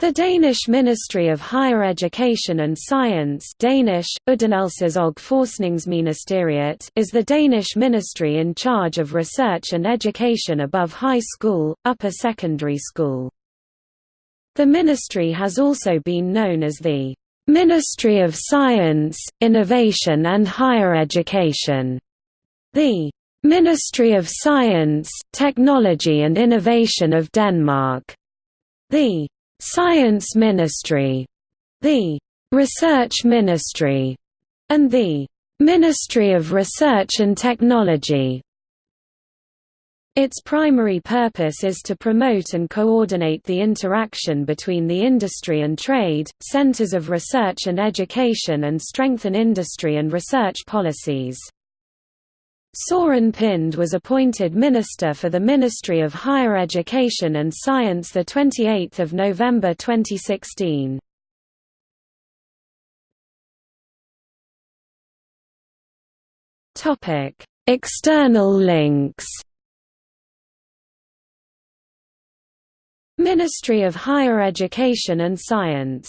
The Danish Ministry of Higher Education and Science Danish, Forskningsministeriet is the Danish ministry in charge of research and education above high school, upper secondary school. The ministry has also been known as the "'Ministry of Science, Innovation and Higher Education' the "'Ministry of Science, Technology and Innovation of Denmark' the Science Ministry, the Research Ministry, and the Ministry of Research and Technology. Its primary purpose is to promote and coordinate the interaction between the industry and trade, centers of research and education and strengthen industry and research policies. Soren Pind was appointed Minister for the Ministry of Higher Education and Science 28 November 2016. External links Ministry of Higher Education and Science